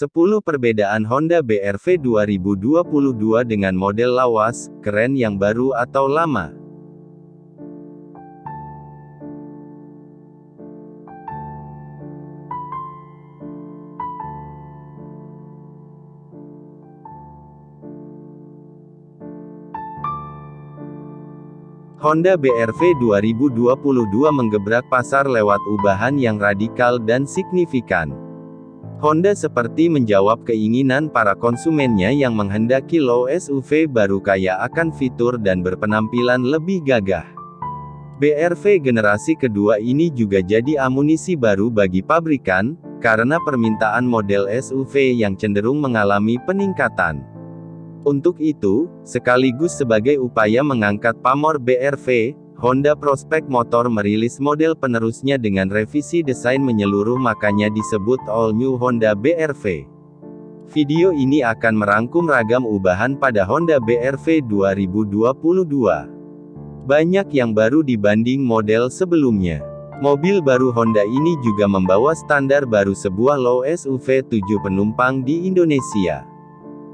10 perbedaan Honda BRV 2022 dengan model lawas, keren yang baru atau lama. Honda BRV 2022 menggebrak pasar lewat ubahan yang radikal dan signifikan. Honda seperti menjawab keinginan para konsumennya yang menghendaki low SUV baru kaya akan fitur dan berpenampilan lebih gagah. BRV generasi kedua ini juga jadi amunisi baru bagi pabrikan, karena permintaan model SUV yang cenderung mengalami peningkatan. Untuk itu, sekaligus sebagai upaya mengangkat pamor BRV, Honda Prospect Motor merilis model penerusnya dengan revisi desain menyeluruh makanya disebut All New Honda BRV. Video ini akan merangkum ragam ubahan pada Honda BRV 2022. Banyak yang baru dibanding model sebelumnya. Mobil baru Honda ini juga membawa standar baru sebuah low SUV 7 penumpang di Indonesia.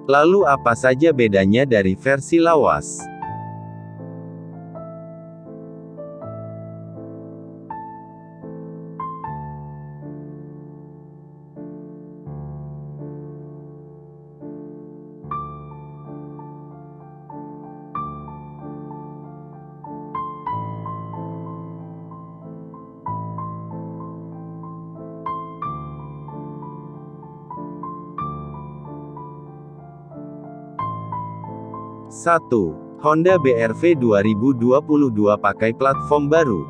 Lalu apa saja bedanya dari versi lawas? 1. Honda BRV 2022 pakai platform baru.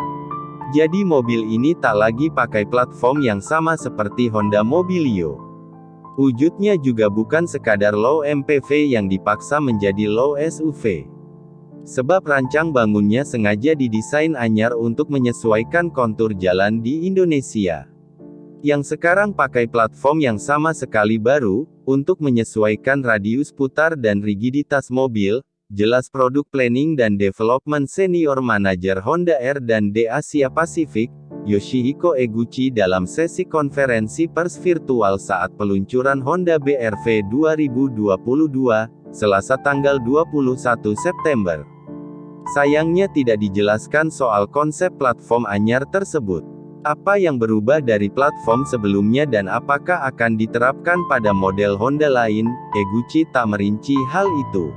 Jadi mobil ini tak lagi pakai platform yang sama seperti Honda Mobilio. Wujudnya juga bukan sekadar low MPV yang dipaksa menjadi low SUV. Sebab rancang bangunnya sengaja didesain anyar untuk menyesuaikan kontur jalan di Indonesia. Yang sekarang pakai platform yang sama sekali baru, untuk menyesuaikan radius putar dan rigiditas mobil, jelas produk planning dan development senior manager Honda R dan D Asia Pacific, Yoshihiko Eguchi dalam sesi konferensi pers virtual saat peluncuran Honda BRV 2022, Selasa tanggal 21 September. Sayangnya tidak dijelaskan soal konsep platform anyar tersebut. Apa yang berubah dari platform sebelumnya dan apakah akan diterapkan pada model Honda lain, Eguchi tak merinci hal itu.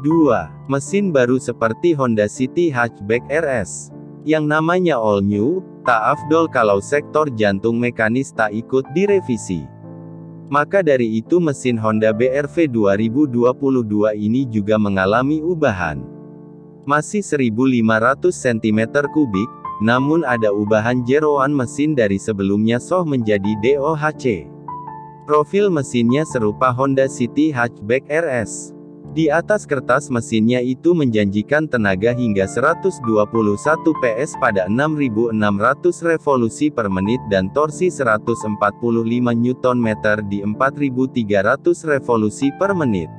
Dua, mesin baru seperti Honda City Hatchback RS. Yang namanya all new, tak afdol kalau sektor jantung mekanis tak ikut direvisi. Maka dari itu mesin Honda BRV 2022 ini juga mengalami ubahan. Masih 1500 cm3, namun ada ubahan jeroan mesin dari sebelumnya SOH menjadi DOHC. Profil mesinnya serupa Honda City Hatchback RS. Di atas kertas mesinnya itu menjanjikan tenaga hingga 121 PS pada 6600 revolusi per menit dan torsi 145 Nm di 4300 revolusi per menit.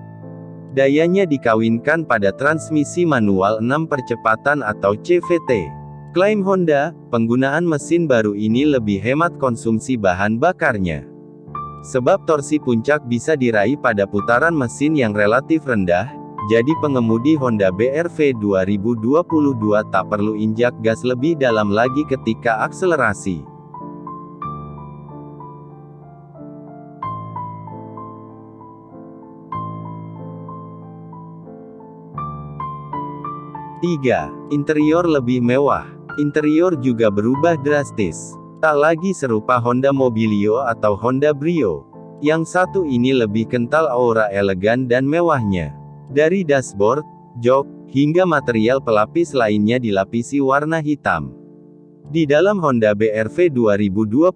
Dayanya dikawinkan pada transmisi manual 6 percepatan atau CVT. Klaim Honda, penggunaan mesin baru ini lebih hemat konsumsi bahan bakarnya. Sebab torsi puncak bisa diraih pada putaran mesin yang relatif rendah, jadi pengemudi Honda BRV 2022 tak perlu injak gas lebih dalam lagi ketika akselerasi. Tiga, Interior lebih mewah. Interior juga berubah drastis. Tak lagi serupa Honda Mobilio atau Honda Brio. Yang satu ini lebih kental aura elegan dan mewahnya. Dari dashboard, jok, hingga material pelapis lainnya dilapisi warna hitam. Di dalam Honda BRV 2022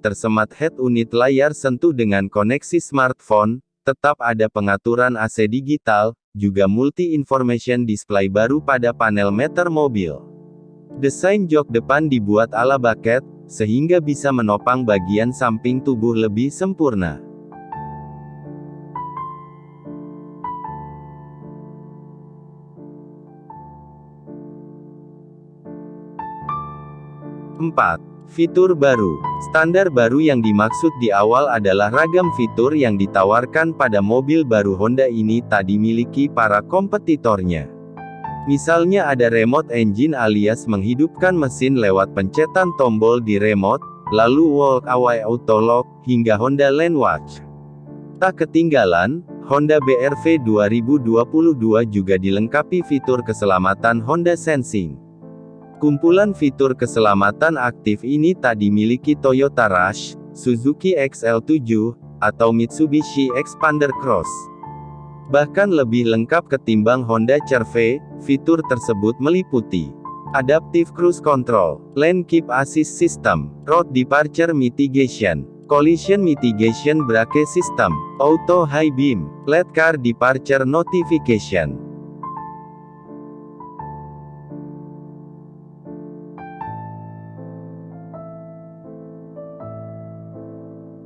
tersemat head unit layar sentuh dengan koneksi smartphone, tetap ada pengaturan AC digital, juga multi-information display baru pada panel meter mobil. Desain jok depan dibuat ala bucket, sehingga bisa menopang bagian samping tubuh lebih sempurna. Empat. Fitur baru. Standar baru yang dimaksud di awal adalah ragam fitur yang ditawarkan pada mobil baru Honda ini tak dimiliki para kompetitornya. Misalnya ada remote engine alias menghidupkan mesin lewat pencetan tombol di remote, lalu walk away auto lock, hingga Honda Lane Watch. Tak ketinggalan, Honda BRV 2022 juga dilengkapi fitur keselamatan Honda Sensing. Kumpulan fitur keselamatan aktif ini tak dimiliki Toyota Rush, Suzuki XL7, atau Mitsubishi Expander Cross. Bahkan lebih lengkap ketimbang Honda CR-V, fitur tersebut meliputi Adaptive Cruise Control, Lane Keep Assist System, Road Departure Mitigation, Collision Mitigation Brake System, Auto High Beam, LED Car Departure Notification.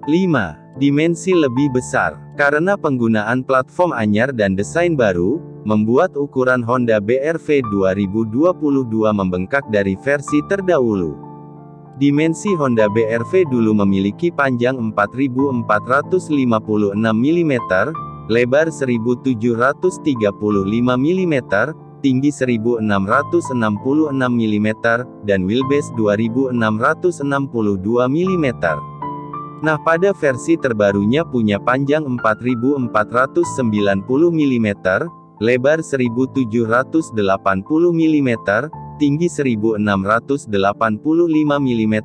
5. Dimensi lebih besar. Karena penggunaan platform anyar dan desain baru, membuat ukuran Honda BRV 2022 membengkak dari versi terdahulu. Dimensi Honda BRV dulu memiliki panjang 4456 mm, lebar 1735 mm, tinggi 1666 mm, dan wheelbase 2662 mm. Nah pada versi terbarunya punya panjang 4490 mm, lebar 1780 mm, tinggi 1685 mm,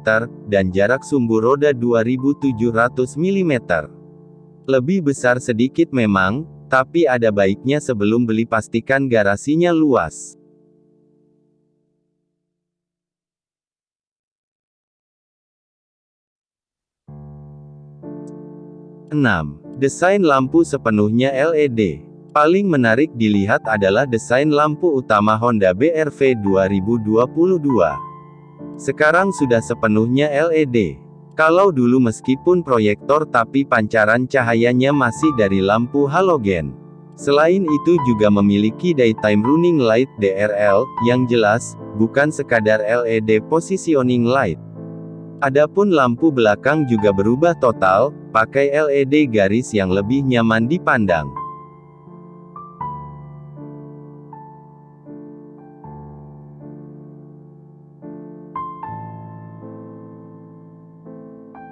dan jarak sumbu roda 2700 mm. Lebih besar sedikit memang, tapi ada baiknya sebelum beli pastikan garasinya luas. 6. Desain lampu sepenuhnya LED. Paling menarik dilihat adalah desain lampu utama Honda BRV 2022. Sekarang sudah sepenuhnya LED. Kalau dulu meskipun proyektor tapi pancaran cahayanya masih dari lampu halogen. Selain itu juga memiliki daytime running light DRL, yang jelas, bukan sekadar LED positioning light. Adapun lampu belakang juga berubah total, pakai LED garis yang lebih nyaman dipandang.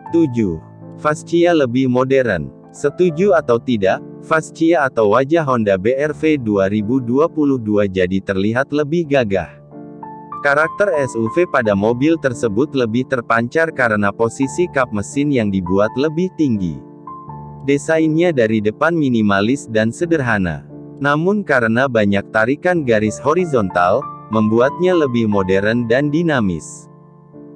Tujuh. Fascia lebih modern. Setuju atau tidak, fascia atau wajah Honda BRV 2022 jadi terlihat lebih gagah. Karakter SUV pada mobil tersebut lebih terpancar karena posisi kap mesin yang dibuat lebih tinggi. Desainnya dari depan minimalis dan sederhana. Namun karena banyak tarikan garis horizontal, membuatnya lebih modern dan dinamis.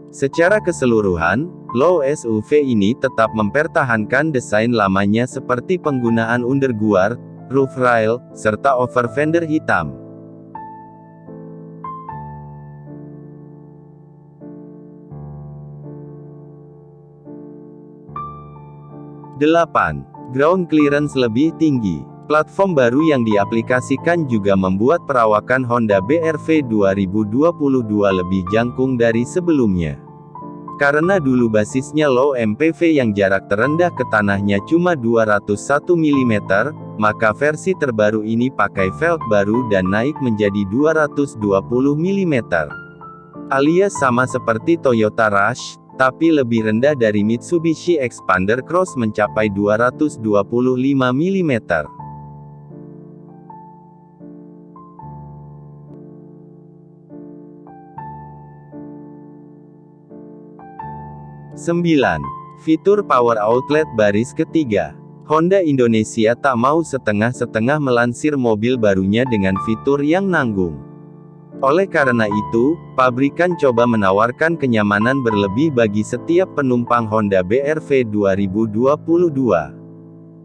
Secara keseluruhan, low SUV ini tetap mempertahankan desain lamanya seperti penggunaan underguard, roof rail, serta over fender hitam. 8. Ground clearance lebih tinggi. Platform baru yang diaplikasikan juga membuat perawakan Honda BRV 2022 lebih jangkung dari sebelumnya. Karena dulu basisnya low MPV yang jarak terendah ke tanahnya cuma 201 mm, maka versi terbaru ini pakai velg baru dan naik menjadi 220 mm. Alias sama seperti Toyota Rush, tapi lebih rendah dari Mitsubishi Expander Cross mencapai 225 mm. Sembilan. Fitur Power Outlet baris ketiga. Honda Indonesia tak mau setengah-setengah melansir mobil barunya dengan fitur yang nanggung. Oleh karena itu, pabrikan coba menawarkan kenyamanan berlebih bagi setiap penumpang Honda BRV 2022.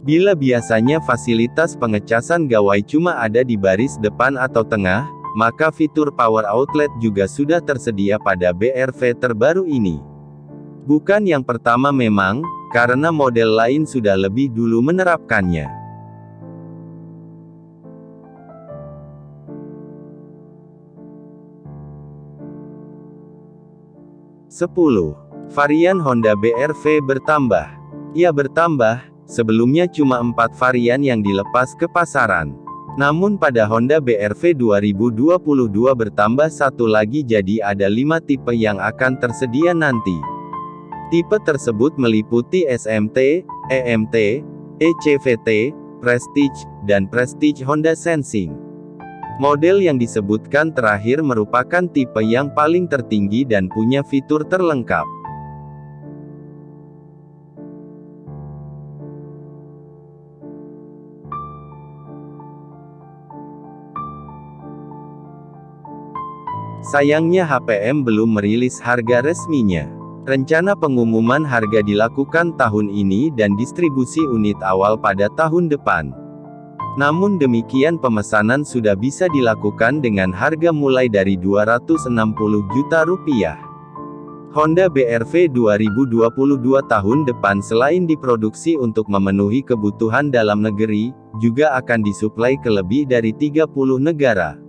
Bila biasanya fasilitas pengecasan gawai cuma ada di baris depan atau tengah, maka fitur power outlet juga sudah tersedia pada BRV terbaru ini. Bukan yang pertama memang, karena model lain sudah lebih dulu menerapkannya. 10. Varian Honda BRV bertambah. Ia bertambah, sebelumnya cuma 4 varian yang dilepas ke pasaran. Namun pada Honda BRV 2022 bertambah satu lagi jadi ada 5 tipe yang akan tersedia nanti. Tipe tersebut meliputi SMT, EMT, ECVT, Prestige, dan Prestige Honda Sensing. Model yang disebutkan terakhir merupakan tipe yang paling tertinggi dan punya fitur terlengkap. Sayangnya HPM belum merilis harga resminya. Rencana pengumuman harga dilakukan tahun ini dan distribusi unit awal pada tahun depan. Namun demikian pemesanan sudah bisa dilakukan dengan harga mulai dari 260 juta rupiah. Honda BRV 2022 tahun depan selain diproduksi untuk memenuhi kebutuhan dalam negeri, juga akan disuplai ke lebih dari 30 negara.